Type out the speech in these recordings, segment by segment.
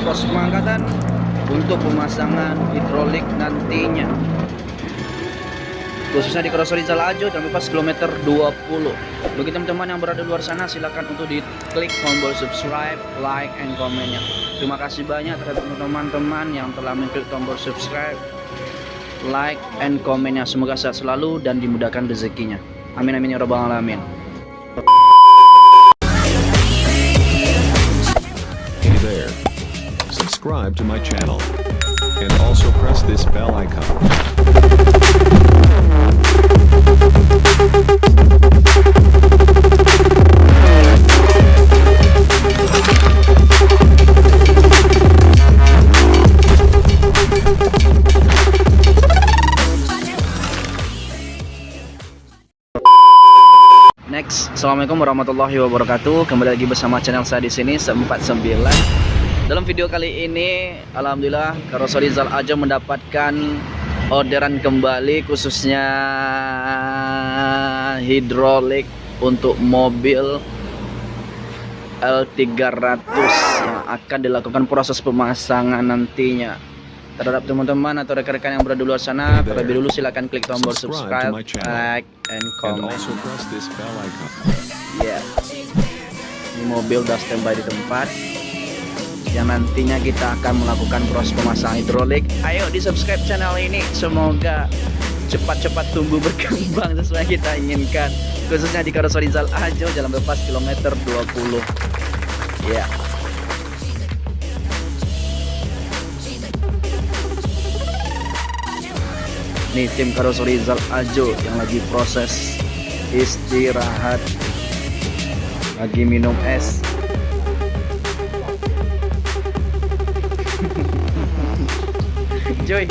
proses pengangkatan untuk pemasangan hidrolik nantinya. Khususnya di Kroso Rizal Ajo dan pas kilometer 20 bagi teman-teman yang berada di luar sana silahkan untuk diklik tombol subscribe like and komennya terima kasih banyak terhadap teman-teman yang telah mengklik tombol subscribe like and komennya semoga sehat selalu dan dimudahkan rezekinya. Amin amin ya rabbal alamin Subscribe to my channel. And also press this bell icon. Assalamualaikum warahmatullahi wabarakatuh. Kembali lagi bersama channel saya di sini 49. Dalam video kali ini, alhamdulillah Karoso Rizal Ajo mendapatkan orderan kembali khususnya hidrolik untuk mobil L300 yang akan dilakukan proses pemasangan nantinya terhadap teman-teman atau rekan-rekan yang berada di luar sana terlebih dulu silakan klik tombol Subscribe like, and comment. Ya. Ini mobil udah standby di tempat. Yang nantinya kita akan melakukan proses pemasangan hidrolik. Ayo di subscribe channel ini. Semoga cepat-cepat tumbuh berkembang sesuai yang kita inginkan. Khususnya di Karoso Rizal Ajo, Jalan Bebas kilometer 20. Ya. Nih tim Karoso Rizal Ajo yang lagi proses istirahat lagi minum es Joy.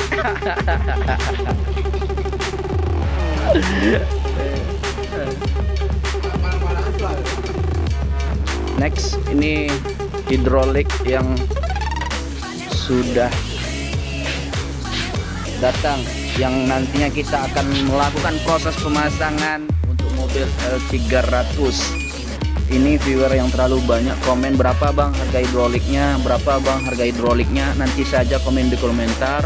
Next ini hidrolik yang sudah datang yang nantinya kita akan melakukan proses pemasangan untuk mobil L300 ini viewer yang terlalu banyak komen berapa bang? Harga hidroliknya berapa bang? Harga hidroliknya nanti saja komen di komentar.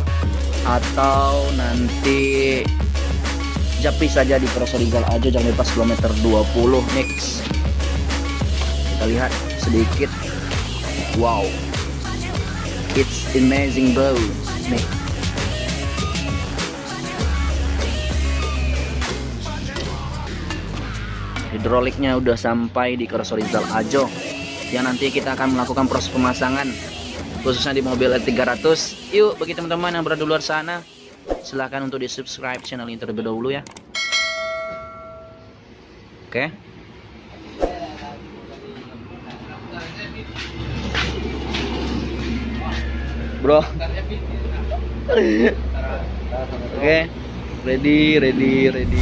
Atau nanti japri saja di Rizal aja jangan lepas kilometer 20 next kita lihat sedikit. Wow. It's amazing bro. Nih hidroliknya udah sampai di Kroso Rizal Ajo. Yang nanti kita akan melakukan proses pemasangan khususnya di mobil L300 yuk bagi teman-teman yang berada di luar sana silahkan untuk di subscribe channel ini terlebih dahulu ya. Oke. Bro. Oke. Ready ready ready ready.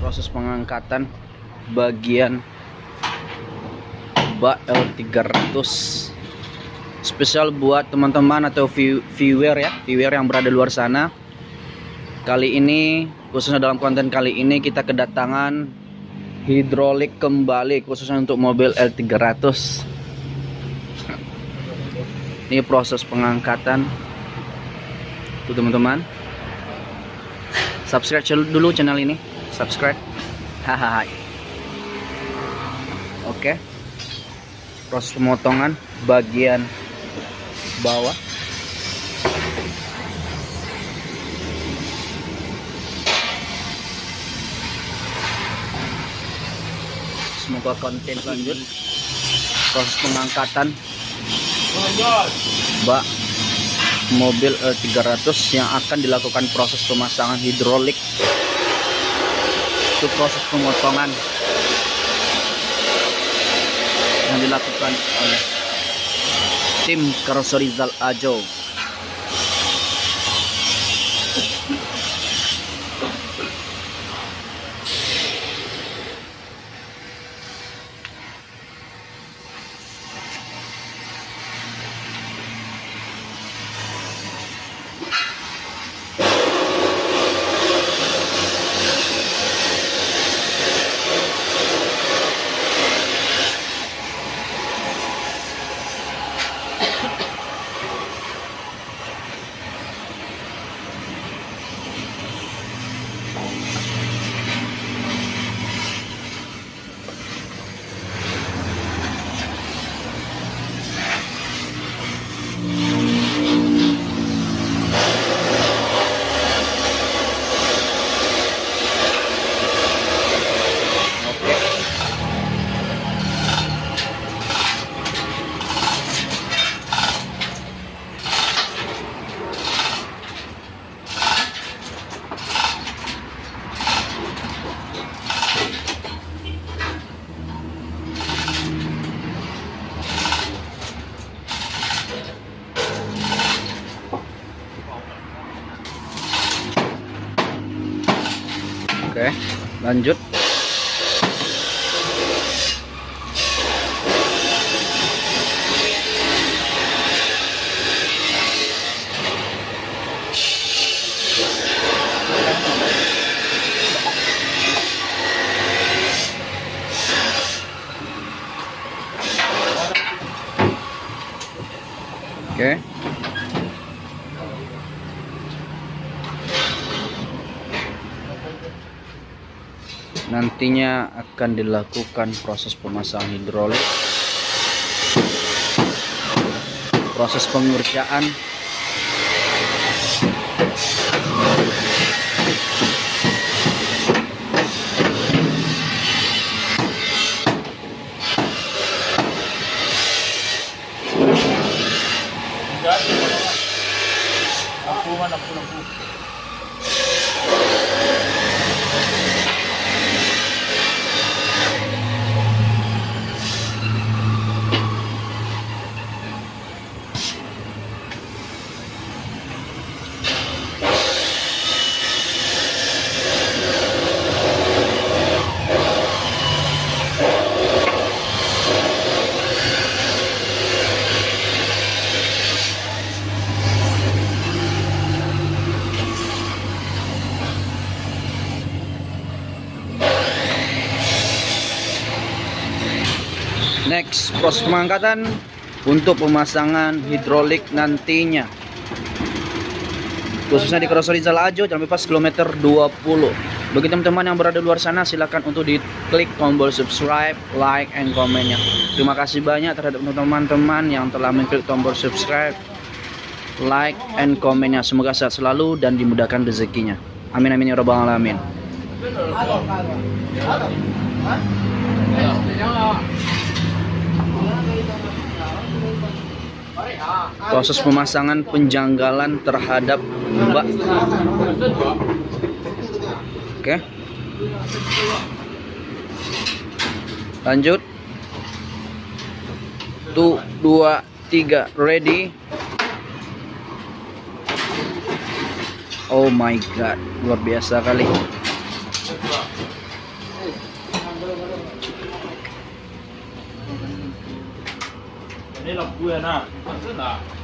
Proses pengangkatan bagian bak L300 spesial buat teman-teman atau view- viewer ya viewer yang berada luar sana. Kali ini khususnya dalam konten kali ini kita kedatangan hidrolik kembali khususnya untuk mobil L300 ini proses pengangkatan. Tuh teman-teman. Subscribe dulu channel ini. Subscribe. Hahaha Oke. Proses pemotongan bagian bawah. Semoga konten lanjut. Proses pengangkatan bak mobil L300 yang akan dilakukan proses pemasangan hidrolik. Itu proses pemotongan dilakukan oleh tim Karoso Rizal Ajo lanjut. Nantinya akan dilakukan proses pemasangan hidrolik. Proses pengerjaan Next, proses pengangkatan untuk pemasangan hidrolik nantinya. Khususnya di Krosor Rizal Ajo, Jalan Bebas kilometer 20. Bagi teman-teman yang berada di luar sana, silakan untuk diklik tombol subscribe, like, and komennya. Terima kasih banyak terhadap teman-teman yang telah mengklik tombol subscribe, like, and komennya. Semoga sehat selalu dan dimudahkan rezekinya. Amin amin ya rabbal alamin. Proses pemasangan penjanggalan terhadap bak oke. Lanjut. Tuh dua tiga. Ready? Oh my god luar biasa kali. Ini lampu ya nak. Nah.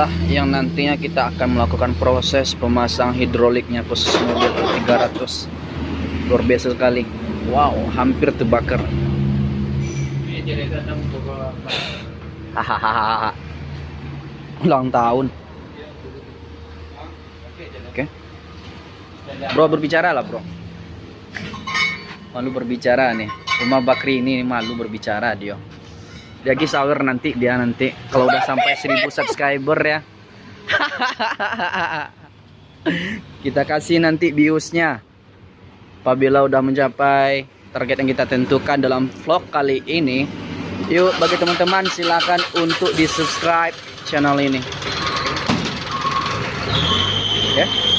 inilah yang nantinya kita akan melakukan proses pemasang hidroliknya khusus mobil 300 luar biasa sekali. Wow hampir terbakar. Hahaha. Ulang tahun. Oke. Bro berbicara lah bro. Malu berbicara nih. Rumah Bakri ini malu berbicara dia lagi sahur nanti dia nanti. Kalau udah sampai 1000 subscriber ya. Kita kasih nanti biusnya apabila udah mencapai target yang kita tentukan dalam vlog kali ini yuk bagi teman-teman silakan untuk di subscribe channel ini. Oke